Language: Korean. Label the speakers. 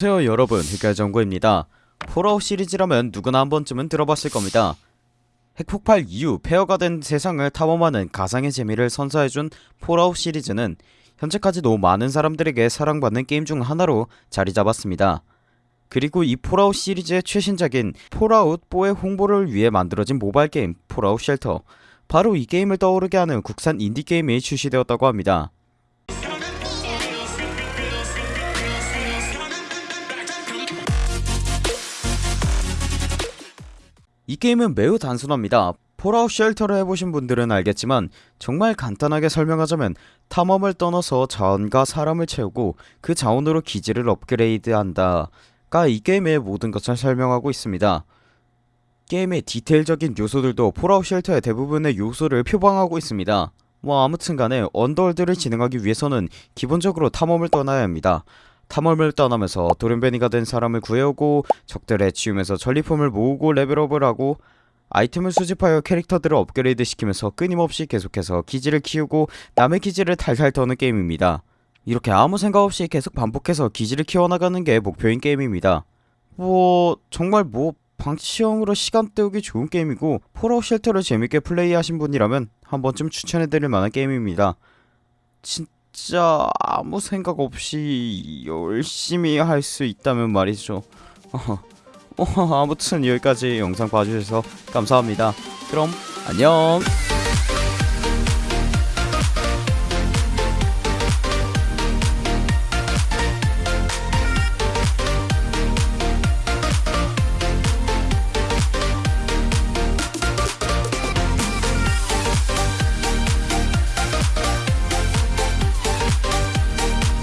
Speaker 1: 안녕하세요 여러분. 흑열정구입니다. 폴아웃 시리즈라면 누구나 한 번쯤은 들어봤을 겁니다. 핵폭발 이후 폐허가 된 세상을 탐험하는 가상의 재미를 선사해준 폴아웃 시리즈는 현재까지도 많은 사람들에게 사랑받는 게임 중 하나로 자리 잡았습니다. 그리고 이 폴아웃 시리즈의 최신작인 폴아웃 4의 홍보를 위해 만들어진 모바일 게임 폴아웃 쉘터. 바로 이 게임을 떠오르게 하는 국산 인디게임이 출시되었다고 합니다 이 게임은 매우 단순합니다. 폴아웃 쉘터를 해보신 분들은 알겠지만 정말 간단하게 설명하자면 탐험을 떠나서 자원과 사람을 채우고 그 자원으로 기지를 업그레이드한다가 이 게임의 모든 것을 설명하고 있습니다. 게임의 디테일적인 요소들도 폴아웃 쉘터의 대부분의 요소를 표방하고 있습니다. 뭐 아무튼간에 언더월드를 진행하기 위해서는 기본적으로 탐험을 떠나야 합니다. 탐험을 떠나면서 돌연변이가 된 사람을 구해오고 적들 해치우면서 전리품을 모으고 레벨업을 하고 아이템을 수집하여 캐릭터들을 업그레이드 시키면서 끊임없이 계속해서 기지를 키우고 남의 기지를 탈탈 터는 게임입니다. 이렇게 아무 생각 없이 계속 반복해서 기지를 키워나가는 게 목표인 게임입니다. 뭐 정말 뭐 방치형으로 시간 때우기 좋은 게임이고 폴아웃 쉘터를 재밌게 플레이하신 분이라면 한 번쯤 추천해드릴 만한 게임입니다. 진짜 아무 생각 없이 열심히 할 수 있다면 말이죠. 어, 아무튼 여기까지 영상 봐주셔서 감사합니다. 그럼 안녕.